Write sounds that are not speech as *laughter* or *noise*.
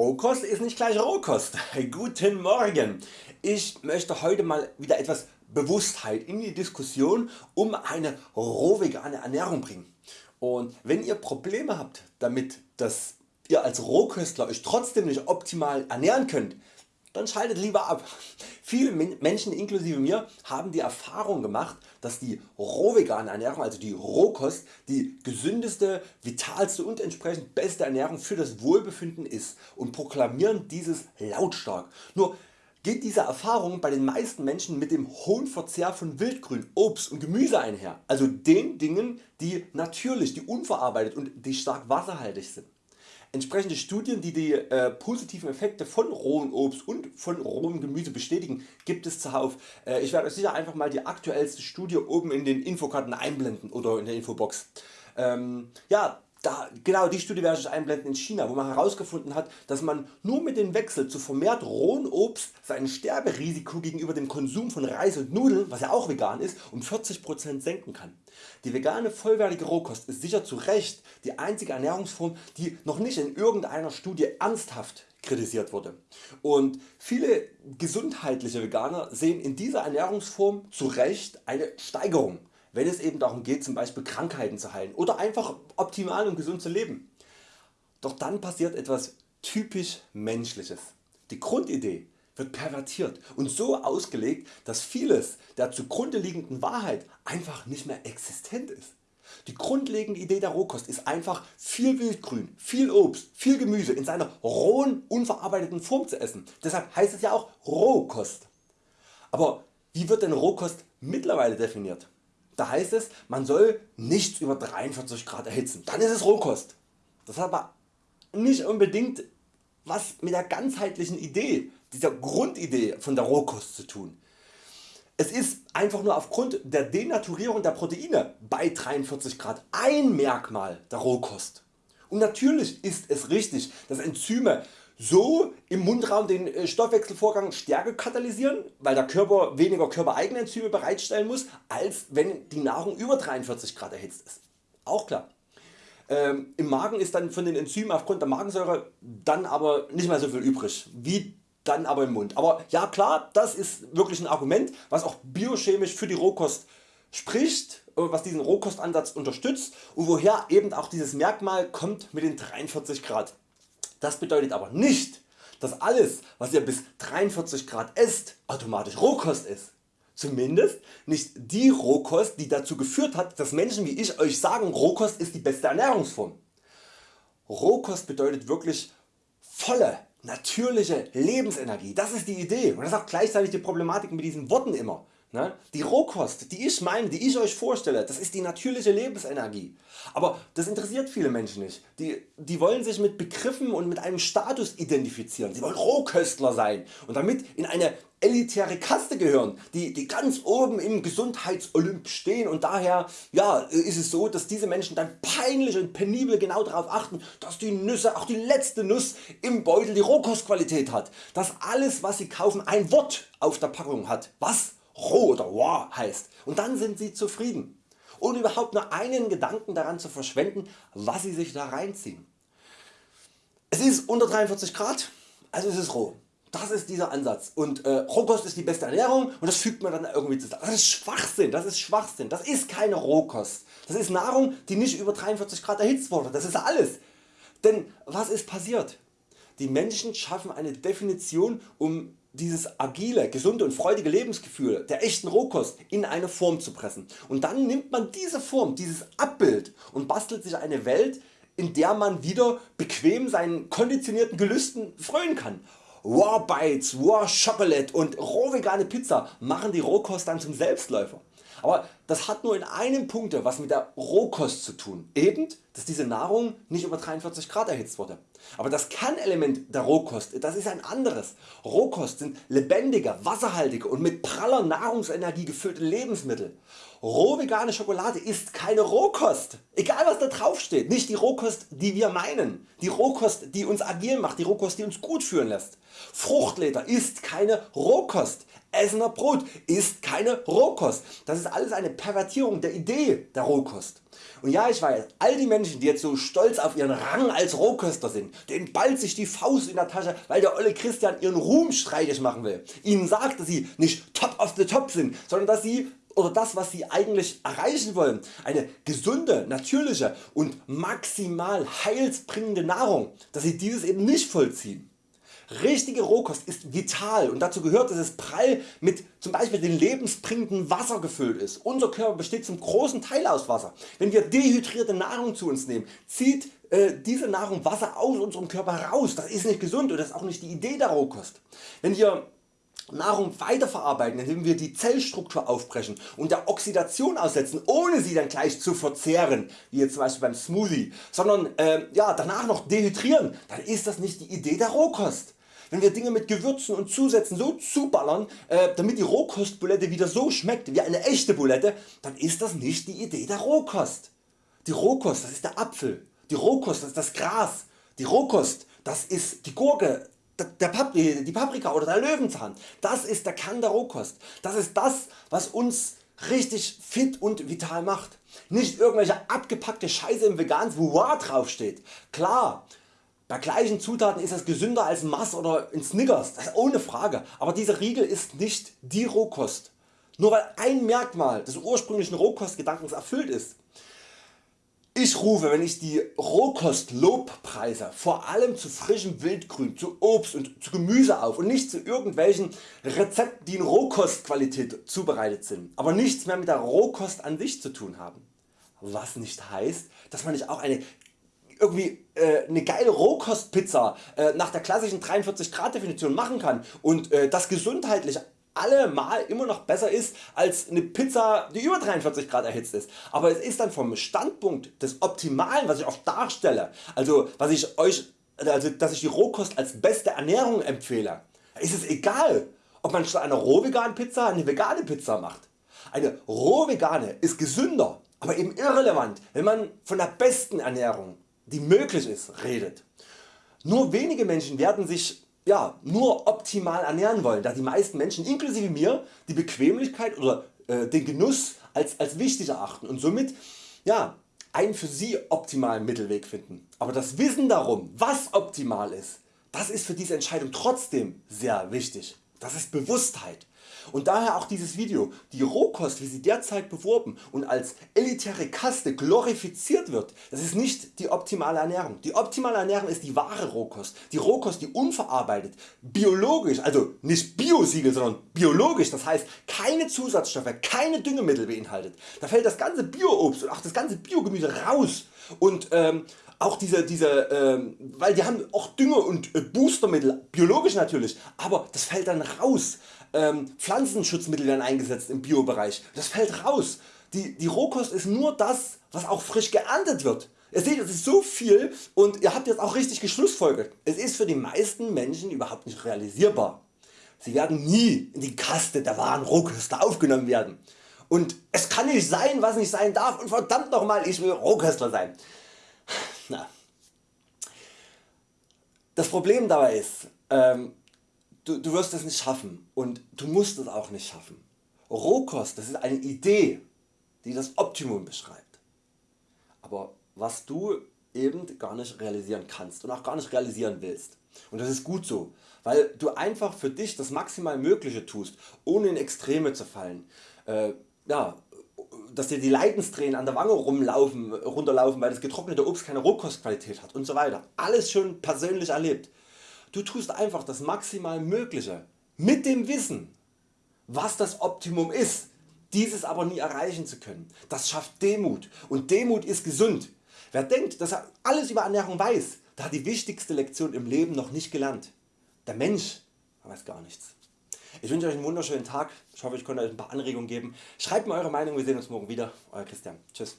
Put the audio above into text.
Rohkost ist nicht gleich Rohkost. Guten Morgen. Ich möchte heute mal wieder etwas Bewusstheit in die Diskussion um eine rohvegane Ernährung bringen. Und wenn ihr Probleme habt damit, dass ihr als Rohköstler Euch trotzdem nicht optimal ernähren könnt, dann schaltet lieber ab. *laughs* Viele Menschen inklusive mir haben die Erfahrung gemacht, dass die rohvegane Ernährung, also die Rohkost, die gesündeste, vitalste und entsprechend beste Ernährung für das Wohlbefinden ist und proklamieren dieses lautstark. Nur geht diese Erfahrung bei den meisten Menschen mit dem hohen Verzehr von Wildgrün, Obst und Gemüse einher, also den Dingen die natürlich, die unverarbeitet und die stark wasserhaltig sind. Entsprechende Studien die die äh, positiven Effekte von rohem Obst und von rohem Gemüse bestätigen gibt es zuhauf. Äh, ich werde Euch sicher einfach mal die aktuellste Studie oben in den Infokarten einblenden oder in der Infobox. Ähm, ja, da, genau die Studie werde ich einblenden in China, wo man herausgefunden hat, dass man nur mit dem Wechsel zu vermehrt rohen Obst sein Sterberisiko gegenüber dem Konsum von Reis und Nudeln, was ja auch vegan ist, um 40% senken kann. Die vegane vollwertige Rohkost ist sicher zu Recht die einzige Ernährungsform, die noch nicht in irgendeiner Studie ernsthaft kritisiert wurde. Und viele gesundheitliche Veganer sehen in dieser Ernährungsform zu Recht eine Steigerung wenn es eben darum geht zum Beispiel Krankheiten zu heilen oder einfach optimal und gesund zu leben. Doch dann passiert etwas typisch Menschliches. Die Grundidee wird pervertiert und so ausgelegt, dass vieles der zugrunde liegenden Wahrheit einfach nicht mehr existent ist. Die grundlegende Idee der Rohkost ist einfach viel Wildgrün, viel Obst, viel Gemüse in seiner rohen unverarbeiteten Form zu essen. Deshalb heißt es ja auch Rohkost. Aber wie wird denn Rohkost mittlerweile definiert? Da heißt es man soll nichts über 43 Grad erhitzen, dann ist es Rohkost. Das hat aber nicht unbedingt was mit der ganzheitlichen Idee, dieser Grundidee von der Rohkost zu tun. Es ist einfach nur aufgrund der Denaturierung der Proteine bei 43 Grad ein Merkmal der Rohkost. Und natürlich ist es richtig, dass Enzyme so im Mundraum den äh, Stoffwechselvorgang stärker katalysieren, weil der Körper weniger körpereigene Enzyme bereitstellen muss, als wenn die Nahrung über 43 Grad erhitzt ist. Auch klar. Ähm, Im Magen ist dann von den Enzymen aufgrund der Magensäure dann aber nicht mehr so viel übrig, wie dann aber im Mund. Aber ja klar, das ist wirklich ein Argument, was auch biochemisch für die Rohkost spricht, äh, was diesen Rohkostansatz unterstützt und woher eben auch dieses Merkmal kommt mit den 43 Grad. Das bedeutet aber nicht, dass alles was ihr bis 43 Grad esst automatisch Rohkost ist. Zumindest nicht die Rohkost die dazu geführt hat dass Menschen wie ich Euch sagen Rohkost ist die beste Ernährungsform. Rohkost bedeutet wirklich volle natürliche Lebensenergie. Das ist die Idee und das ist auch gleichzeitig die Problematik mit diesen Worten immer. Ne? Die Rohkost die ich meine, die ich Euch vorstelle, das ist die natürliche Lebensenergie. Aber das interessiert viele Menschen nicht. Die, die wollen sich mit Begriffen und mit einem Status identifizieren. Sie wollen Rohköstler sein und damit in eine elitäre Kaste gehören, die, die ganz oben im Gesundheitsolymp stehen und daher ja, ist es so, dass diese Menschen dann peinlich und penibel genau darauf achten, dass die Nüsse, auch die letzte Nuss im Beutel die Rohkostqualität hat, dass alles was sie kaufen ein Wort auf der Packung hat. Was? Roh oder raw heißt und dann sind Sie zufrieden, ohne überhaupt nur einen Gedanken daran zu verschwenden was Sie sich da reinziehen. Es ist unter 43 Grad, also es ist roh. Das ist dieser Ansatz und äh, Rohkost ist die beste Ernährung und das fügt man dann irgendwie zusammen. Das ist Schwachsinn, das ist Schwachsinn, das ist keine Rohkost. Das ist Nahrung die nicht über 43 Grad erhitzt wurde, das ist alles. Denn was ist passiert? Die Menschen schaffen eine Definition um dieses agile, gesunde und freudige Lebensgefühl der echten Rohkost in eine Form zu pressen. Und dann nimmt man diese Form, dieses Abbild und bastelt sich eine Welt in der man wieder bequem seinen konditionierten Gelüsten frönen kann. Raw Bites, Raw Chocolate und roh vegane Pizza machen die Rohkost dann zum Selbstläufer. Aber das hat nur in einem Punkt was mit der Rohkost zu tun, eben dass diese Nahrung nicht über 43 Grad erhitzt wurde. Aber das Kernelement der Rohkost das ist ein anderes. Rohkost sind lebendige, wasserhaltige und mit praller Nahrungsenergie gefüllte Lebensmittel. Roh vegane Schokolade ist keine Rohkost, egal was da drauf steht, nicht die Rohkost die wir meinen, die Rohkost die uns agil macht, die Rohkost die uns gut fühlen lässt. Fruchtleder ist keine Rohkost, Essener Brot ist keine Rohkost. Das ist alles eine Pervertierung der Idee der Rohkost. Und ja ich weiß, all die Menschen die jetzt so stolz auf ihren Rang als Rohköstler sind, denen ballt sich die Faust in der Tasche weil der olle Christian ihren Ruhm streitig machen will. Ihnen sagt dass sie nicht top of the top sind, sondern dass sie oder das was sie eigentlich erreichen wollen, eine gesunde, natürliche und maximal heilsbringende Nahrung, dass sie dieses eben nicht vollziehen. Richtige Rohkost ist vital und dazu gehört dass es prall mit zum Beispiel dem lebensbringenden Wasser gefüllt ist. Unser Körper besteht zum großen Teil aus Wasser. Wenn wir dehydrierte Nahrung zu uns nehmen, zieht äh, diese Nahrung Wasser aus unserem Körper raus. Das ist nicht gesund und das ist auch nicht die Idee der Rohkost. Wenn wir Nahrung weiterverarbeiten, indem wir die Zellstruktur aufbrechen und der Oxidation aussetzen, ohne sie dann gleich zu verzehren, wie jetzt zum Beispiel beim Smoothie, sondern äh, ja, danach noch dehydrieren, dann ist das nicht die Idee der Rohkost. Wenn wir Dinge mit Gewürzen und Zusätzen so zuballern, äh, damit die Rohkostbulette wieder so schmeckt wie eine echte Bulette, dann ist das nicht die Idee der Rohkost. Die Rohkost das ist der Apfel, die Rohkost das ist das Gras, die Rohkost das ist die Gurke, die Paprika oder der Löwenzahn. Das ist der Kern der Rohkost. Das ist das was uns richtig fit und vital macht. Nicht irgendwelche abgepackte Scheiße im veganen Vouvoir draufsteht. Klar, bei gleichen Zutaten ist es gesünder als Mars oder in Snickers, das ohne Frage, aber dieser Riegel ist nicht die Rohkost. Nur weil ein Merkmal des ursprünglichen Rohkostgedankens erfüllt ist, ich rufe wenn ich die Rohkost Lobpreise vor allem zu frischem Wildgrün, zu Obst und zu Gemüse auf und nicht zu irgendwelchen Rezepten die in Rohkostqualität zubereitet sind, aber nichts mehr mit der Rohkost an sich zu tun haben. Was nicht heißt, dass man nicht auch eine irgendwie äh, eine geile Rohkostpizza äh, nach der klassischen 43 Grad Definition machen kann und äh, das gesundheitlich allemal immer noch besser ist als eine Pizza die über 43 Grad erhitzt ist. Aber es ist dann vom Standpunkt des Optimalen was ich oft darstelle, also was ich euch, also dass ich die Rohkost als beste Ernährung empfehle, ist es egal ob man statt einer rohveganen Pizza eine vegane Pizza macht. Eine rohvegane ist gesünder, aber eben irrelevant wenn man von der besten Ernährung die möglich ist redet. Nur wenige Menschen werden sich ja, nur optimal ernähren wollen, da die meisten Menschen inklusive mir die Bequemlichkeit oder äh, den Genuss als, als wichtig erachten und somit ja, einen für sie optimalen Mittelweg finden. Aber das Wissen darum was optimal ist, das ist für diese Entscheidung trotzdem sehr wichtig. Das ist Bewusstheit. Und daher auch dieses Video. Die Rohkost wie sie derzeit beworben und als elitäre Kaste glorifiziert wird, das ist nicht die optimale Ernährung. Die optimale Ernährung ist die wahre Rohkost. Die Rohkost die unverarbeitet, biologisch, also nicht Biosiegel sondern biologisch, das heißt keine Zusatzstoffe, keine Düngemittel beinhaltet. Da fällt das ganze Bioobst und auch das ganze Biogemüse raus und ähm, auch diese, diese ähm, weil die haben auch Dünger und äh, Boostermittel, biologisch natürlich, aber das fällt dann raus. Ähm, Pflanzenschutzmittel werden eingesetzt im Biobereich, das fällt raus. Die, die Rohkost ist nur das was auch frisch geerntet wird. Ihr seht es ist so viel und ihr habt jetzt auch richtig geschlussfolgert. Es ist für die meisten Menschen überhaupt nicht realisierbar. Sie werden nie in die Kaste der wahren Rohköstler aufgenommen werden. Und es kann nicht sein was nicht sein darf und verdammt nochmal ich will Rohköstler sein. Na. Das Problem dabei ist, ähm, du, du wirst es nicht schaffen und du musst es auch nicht schaffen. Rohkost das ist eine Idee die das Optimum beschreibt. Aber was du eben gar nicht realisieren kannst und auch gar nicht realisieren willst. Und das ist gut so, weil du einfach für dich das maximal Mögliche tust, ohne in Extreme zu fallen. Äh, ja, dass dir die Leidenstränen an der Wange rumlaufen, runterlaufen, weil das getrocknete Obst keine Rohkostqualität hat und so weiter. Alles schon persönlich erlebt. Du tust einfach das maximal Mögliche mit dem Wissen, was das Optimum ist, dieses aber nie erreichen zu können. Das schafft Demut und Demut ist gesund. Wer denkt, dass er alles über Ernährung weiß, der hat die wichtigste Lektion im Leben noch nicht gelernt. Der Mensch weiß gar nichts. Ich wünsche Euch einen wunderschönen Tag. Ich hoffe ich konnte Euch ein paar Anregungen geben. Schreibt mir Eure Meinung, wir sehen uns morgen wieder. Euer Christian. Tschüss.